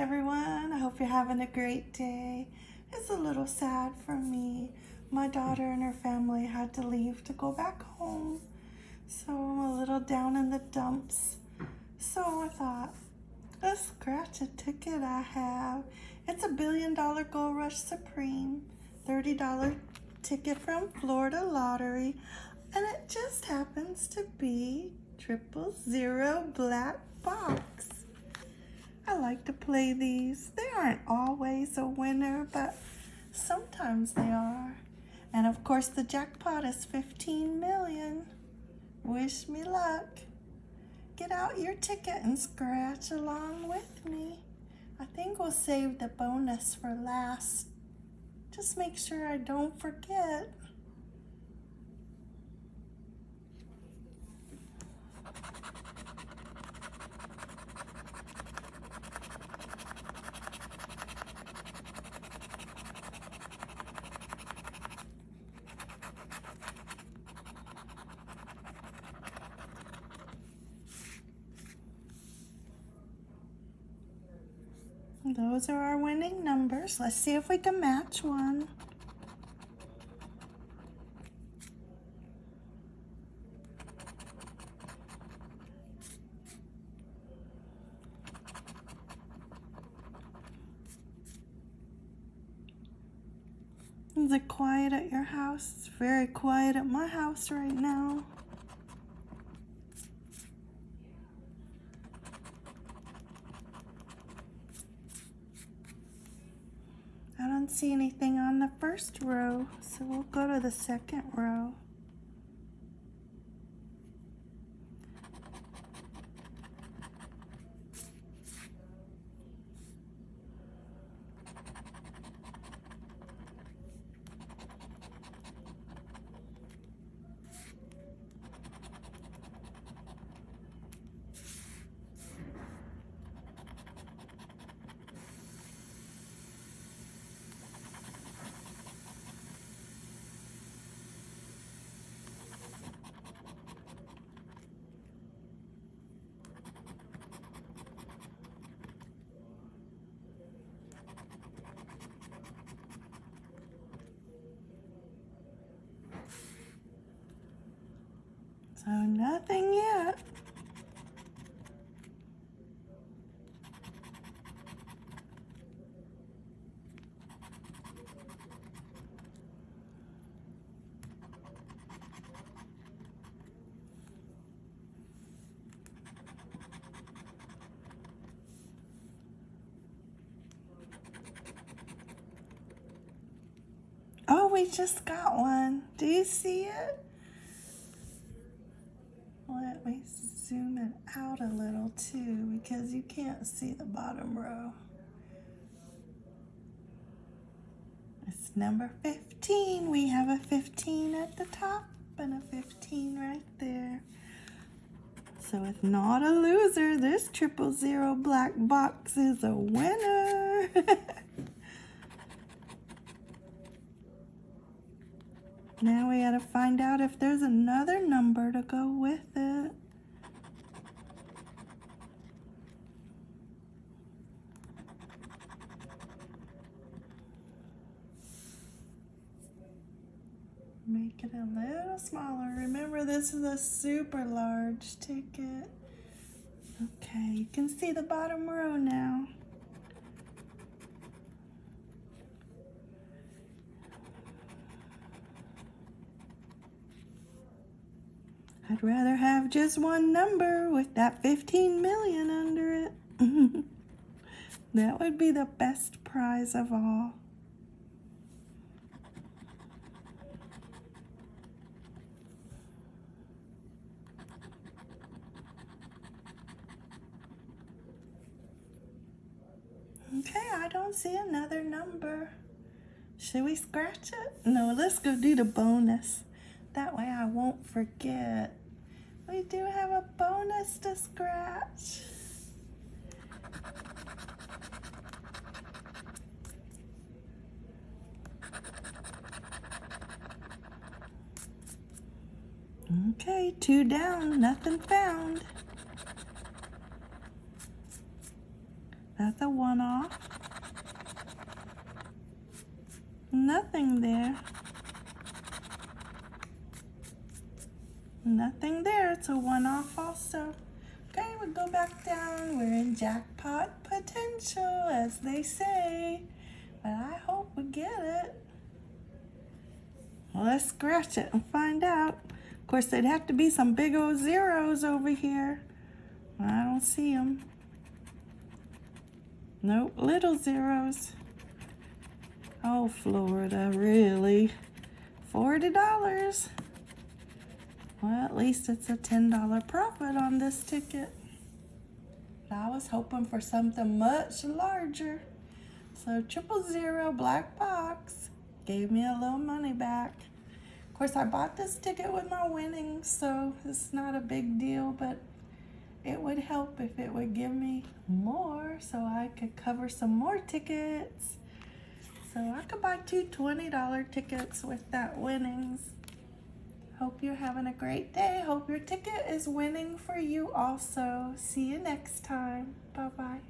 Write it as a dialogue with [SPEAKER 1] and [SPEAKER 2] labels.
[SPEAKER 1] everyone. I hope you're having a great day. It's a little sad for me. My daughter and her family had to leave to go back home. So I'm a little down in the dumps. So I thought, let's scratch a ticket I have. It's a billion dollar Gold Rush Supreme. $30 ticket from Florida Lottery. And it just happens to be triple zero black box. I like to play these. They aren't always a winner, but sometimes they are. And of course the jackpot is 15 million. Wish me luck. Get out your ticket and scratch along with me. I think we'll save the bonus for last. Just make sure I don't forget. Those are our winning numbers. Let's see if we can match one. Is it quiet at your house? It's very quiet at my house right now. I see anything on the first row, so we'll go to the second row. So nothing yet. Oh, we just got one. Do you see it? Let me zoom it out a little too because you can't see the bottom row. It's number 15. We have a 15 at the top and a 15 right there. So it's not a loser. This triple zero black box is a winner. Now we gotta find out if there's another number to go with it. Make it a little smaller. Remember, this is a super large ticket. Okay, you can see the bottom row now. I'd rather have just one number with that 15 million under it. that would be the best prize of all. Okay, I don't see another number. Should we scratch it? No, let's go do the bonus. That way I won't forget. We do have a bonus to scratch. Okay, two down, nothing found. That's a one-off. Nothing there. Nothing there. It's a one-off also. Okay, we go back down. We're in jackpot potential, as they say. But I hope we get it. Let's scratch it and find out. Of course, there'd have to be some big old zeros over here. I don't see them. Nope, little zeros. Oh, Florida, really? $40. Well, at least it's a $10 profit on this ticket. But I was hoping for something much larger. So triple zero black box gave me a little money back. Of course, I bought this ticket with my winnings, so it's not a big deal, but it would help if it would give me more so I could cover some more tickets. So I could buy two $20 tickets with that winnings. Hope you're having a great day. Hope your ticket is winning for you also. See you next time. Bye-bye.